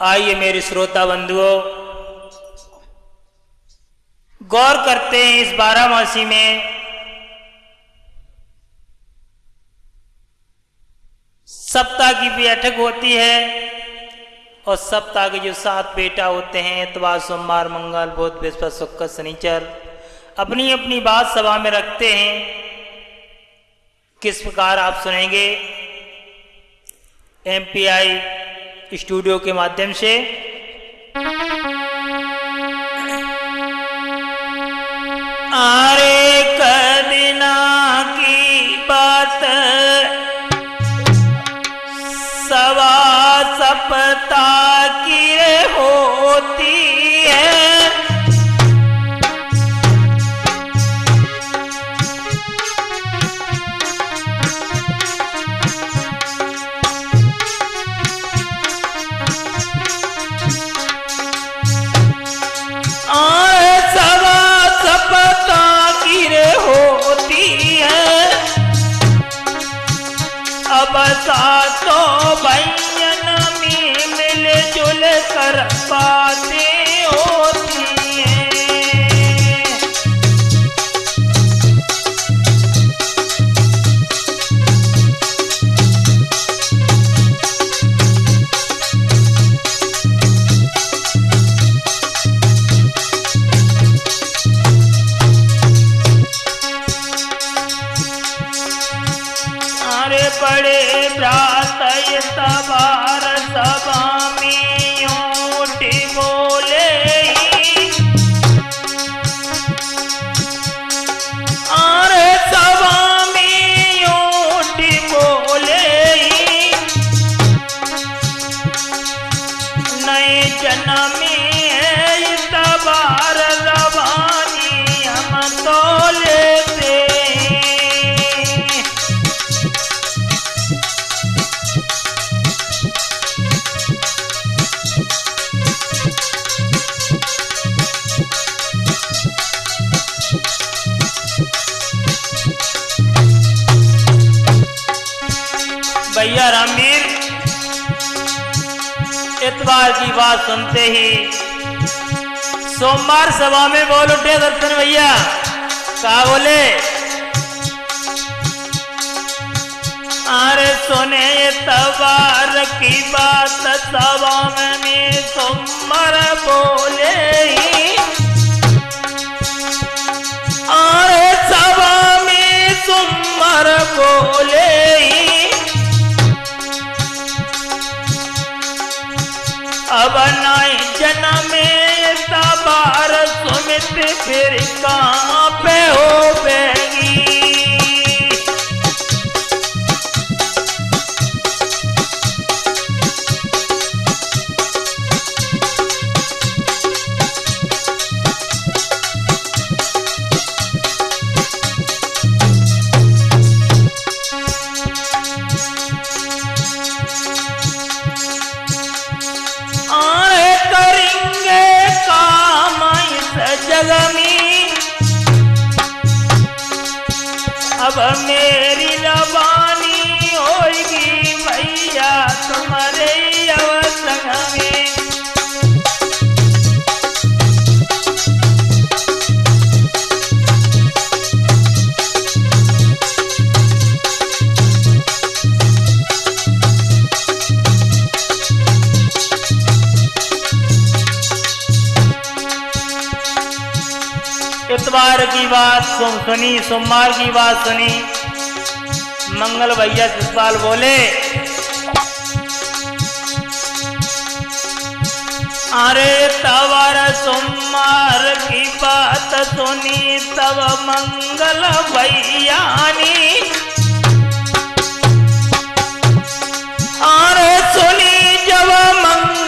आइए मेरे श्रोता बंधुओं, गौर करते हैं इस बारामासी में। सप्ताह की बैठक होती है और सप्ताह के जो सात बेटा होते हैं इतवार सोमवार, मंगल, बुध, बृहस्पति, शुक्र, शनिचर अपनी अपनी बात सभा में रखते हैं। किस प्रकार आप सुनेंगे? एमपीआई स्टूडियो के माध्यम से। आरे कदिना की बात अब तो भैया में मिल जुल कर बातें भैया रामवीर इतवार की बात सुनते ही सोमवार सभा में बोल उठे दर्शन भैया। कहा बोले? अरे सुने तबार की बात सभा में सोमवार बोले ही। अरे सभा में सोमवार बोले अब नाई जनमे तबार सुमित फिर कहाँ पे हो बेगी इतवार की बात सुन सुनी, सोमवार की बात सुनी। मंगल भैया जसपाल बोले, अरे तवर सोमवार की बात सुनी, तब मंगल भैया ने। अरे सुनी जब मंगल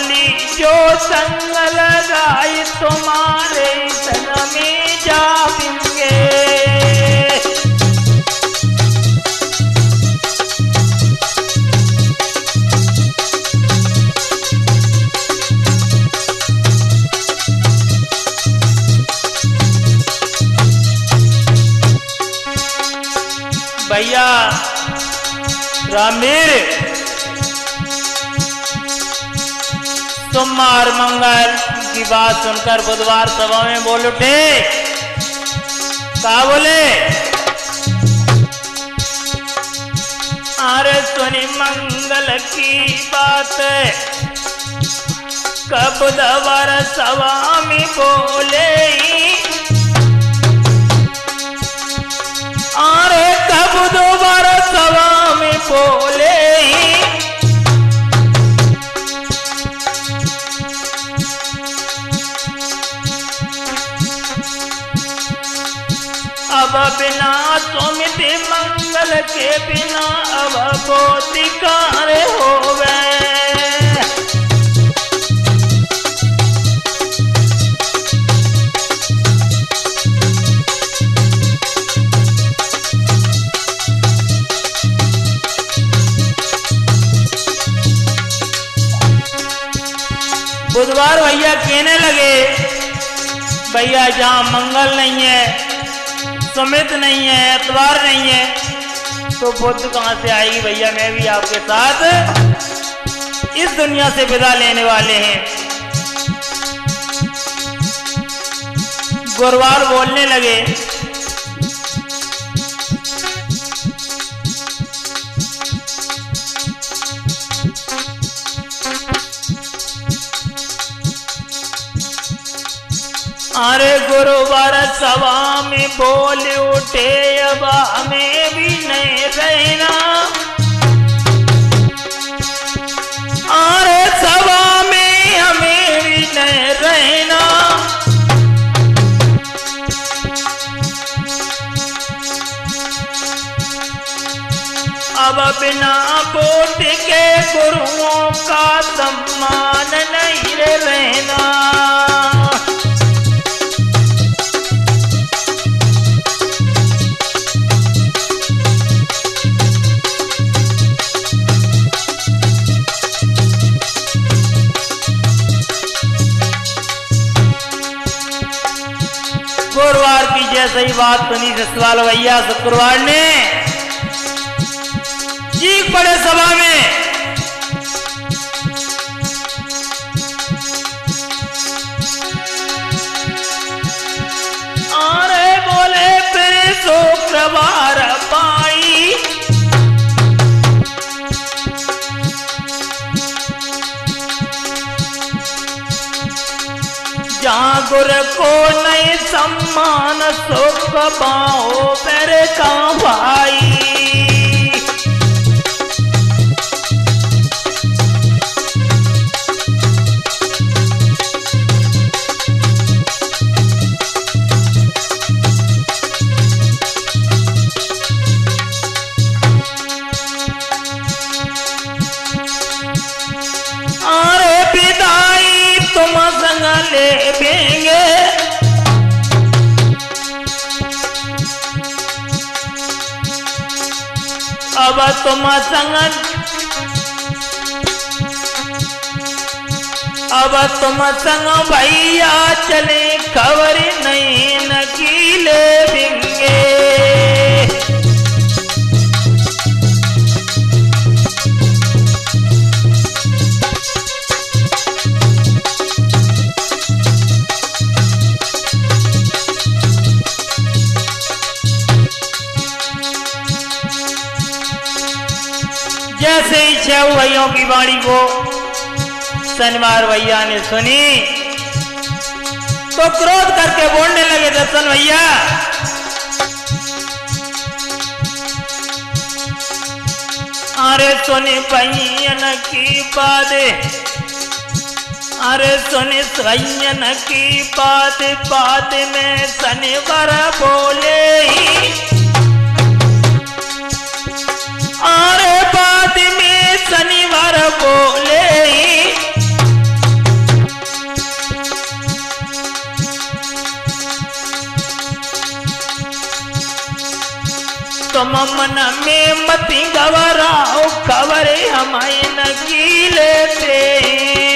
ततोली जो संग लगाई तुम्हारे तन में जावेंगे भैया सोमवार, मंगल की बात सुनकर बुधवार सभा में बोल उठे। कहा बोले? अरे सुनी मंगल की बात। कब बुधवार सभा में बोले? बिना सुमित मंगल के बिना अब बोधिकार हो बुधवार भैया कहने लगे, भैया, जहाँ मंगल नहीं है सुमित नहीं है एतवार नहीं है। तो बुद्ध कहाँ से आएगी भैया? मैं भी आपके साथ इस दुनिया से विदा लेने वाले हैं। गुरुवार बोलने लगे अरे गुरुवार सभा में बोल उठे, अब हमें भी नहीं रहना। अरे सभा में हमें भी नहीं रहना। अब बिना वोट के गुरुओं का सम्मान नहीं रहना। गुरुवार सही बात सुनी ससुराल भैया शुक्रवार ने चीख पड़े सभा में। गुरु को नहीं सम्मान सुख पाओ पर का भाई? अब तुम संग अब तुम संग भैया चले खबर नहीं नकीले बिंगे ही भैयों की वाणी को शनिवार भैया ने सुनी तो क्रोध करके बोलने लगे, दर्शन भैया, अरे सुनी भैयन की बात अरे सुनी भैयन की बात बात में शनिवार बोले पर बोले। तुम मन में मती गवराओ खबर हमारे नकी लेते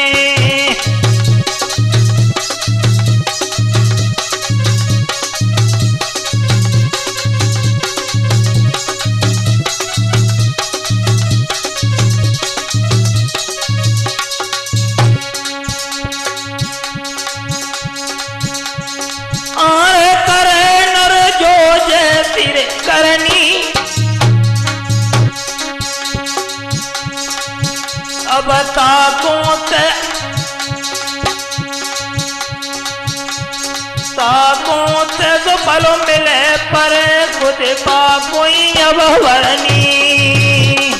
फलो मिले पर खुद पा कोई अब वरनी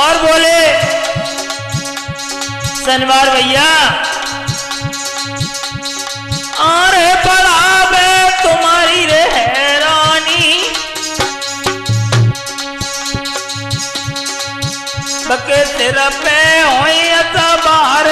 और बोले शनिवार भैया अरे बड़ा बके सिर पे हो अता बाहर